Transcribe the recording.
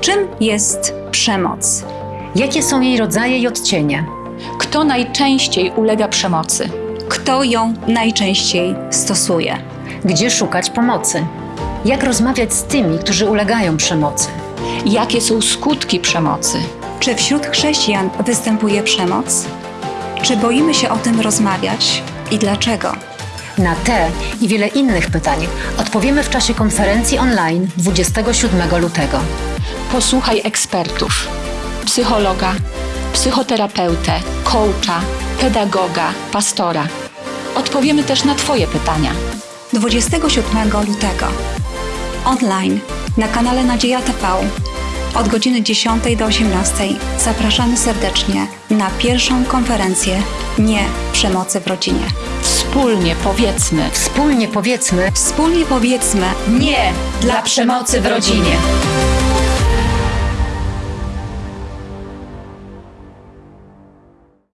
Czym jest przemoc? Jakie są jej rodzaje i odcienie? Kto najczęściej ulega przemocy? Kto ją najczęściej stosuje? Gdzie szukać pomocy? Jak rozmawiać z tymi, którzy ulegają przemocy? Jakie są skutki przemocy? Czy wśród chrześcijan występuje przemoc? Czy boimy się o tym rozmawiać i dlaczego? Na te i wiele innych pytań odpowiemy w czasie konferencji online 27 lutego. Posłuchaj ekspertów, psychologa, psychoterapeutę, coacha, pedagoga, pastora. Odpowiemy też na Twoje pytania. 27 lutego. Online na kanale Nadzieja TV od godziny 10 do 18 zapraszamy serdecznie na pierwszą konferencję Nie przemocy w rodzinie. Wspólnie powiedzmy Wspólnie powiedzmy, Wspólnie powiedzmy nie dla przemocy w rodzinie.